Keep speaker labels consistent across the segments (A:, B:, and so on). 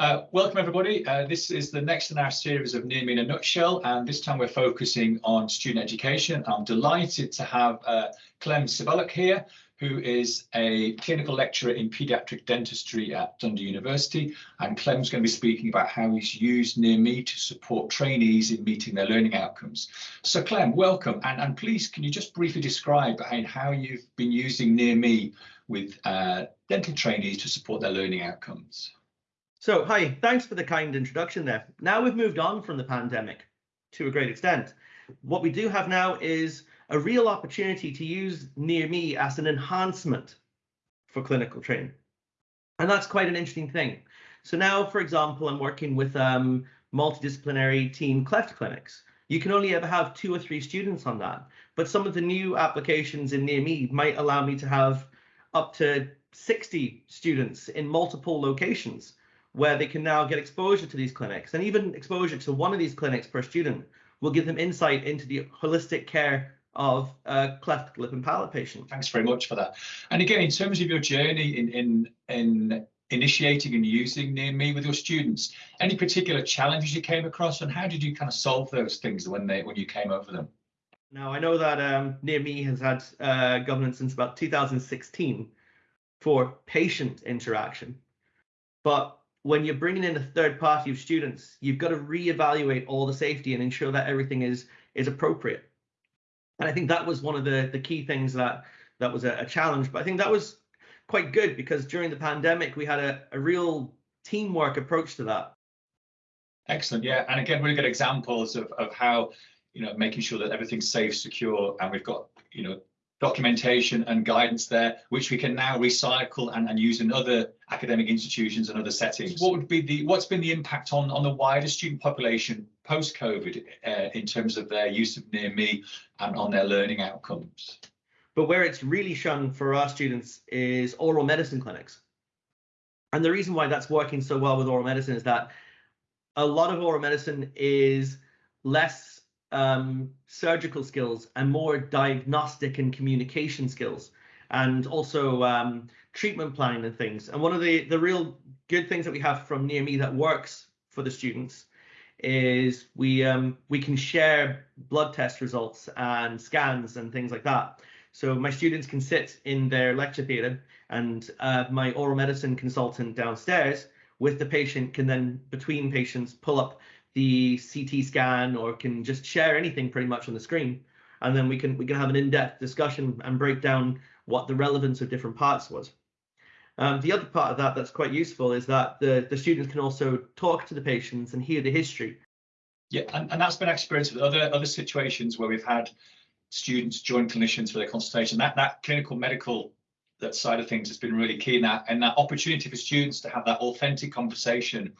A: Uh, welcome everybody. Uh, this is the next in our series of Near Me in a Nutshell, and this time we're focusing on student education. I'm delighted to have uh, Clem Seeballuck here, who is a clinical lecturer in paediatric dentistry at Dundee University. And Clem's going to be speaking about how he's used Near Me to support trainees in meeting their learning outcomes. So Clem, welcome. And, and please, can you just briefly describe how you've been using Near Me with uh, dental trainees to support their learning outcomes?
B: So, hi, thanks for the kind introduction there. Now we've moved on from the pandemic to a great extent. What we do have now is a real opportunity to use Near Me as an enhancement for clinical training. And that's quite an interesting thing. So now, for example, I'm working with um, multidisciplinary team cleft clinics. You can only ever have two or three students on that. But some of the new applications in Near Me might allow me to have up to 60 students in multiple locations where they can now get exposure to these clinics and even exposure to one of these clinics per student will give them insight into the holistic care of a cleft lip and palate patient.
A: Thanks very much for that. And again, in terms of your journey in in in initiating and using Near Me with your students, any particular challenges you came across, and how did you kind of solve those things when they when you came over them?
B: Now I know that um, Near Me has had uh, governance since about 2016 for patient interaction, but when you're bringing in a third party of students, you've got to reevaluate all the safety and ensure that everything is is appropriate. And I think that was one of the the key things that that was a, a challenge. But I think that was quite good because during the pandemic we had a, a real teamwork approach to that.
A: Excellent, yeah, and again, really good examples of of how you know making sure that everything's safe, secure, and we've got you know documentation and guidance there, which we can now recycle and, and use in other academic institutions and other settings. What would be the what's been the impact on on the wider student population post COVID uh, in terms of their use of Near Me and on their learning outcomes?
B: But where it's really shone for our students is oral medicine clinics. And the reason why that's working so well with oral medicine is that a lot of oral medicine is less um, surgical skills and more diagnostic and communication skills and also um, treatment planning and things. And one of the, the real good things that we have from Near Me that works for the students is we um, we can share blood test results and scans and things like that. So my students can sit in their lecture theatre and uh, my oral medicine consultant downstairs with the patient can then between patients pull up the CT scan or can just share anything pretty much on the screen. And then we can we can have an in-depth discussion and break down what the relevance of different parts was. Um, the other part of that that's quite useful is that the, the students can also talk to the patients and hear the history.
A: Yeah, and, and that's been experienced with other other situations where we've had students join clinicians for their consultation. That that clinical medical that side of things has been really key in that and that opportunity for students to have that authentic conversation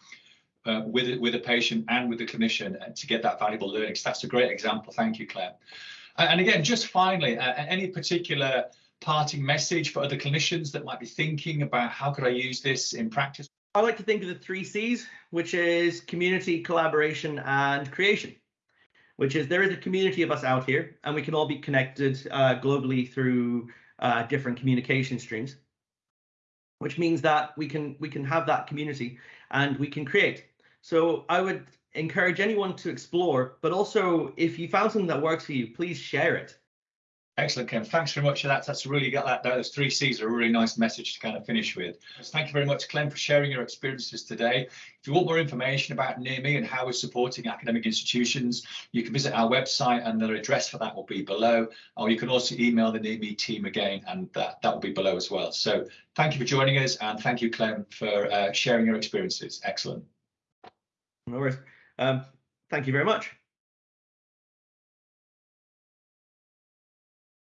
A: uh, with with a patient and with the clinician uh, to get that valuable learning. So that's a great example. Thank you, Claire. And again, just finally, uh, any particular parting message for other clinicians that might be thinking about how could I use this in practice?
B: I like to think of the three C's, which is community, collaboration, and creation. Which is there is a community of us out here, and we can all be connected uh, globally through uh, different communication streams. Which means that we can we can have that community and we can create. So I would encourage anyone to explore, but also if you found something that works for you, please share it.
A: Excellent, Ken. Thanks very much for that. That's really got that. Those three C's are a really nice message to kind of finish with. So thank you very much, Clem, for sharing your experiences today. If you want more information about Near Me and how we're supporting academic institutions, you can visit our website and the address for that will be below. Or you can also email the Near Me team again, and that, that will be below as well. So thank you for joining us, and thank you, Clem, for uh, sharing your experiences. Excellent.
B: No worries. Um, thank you very much.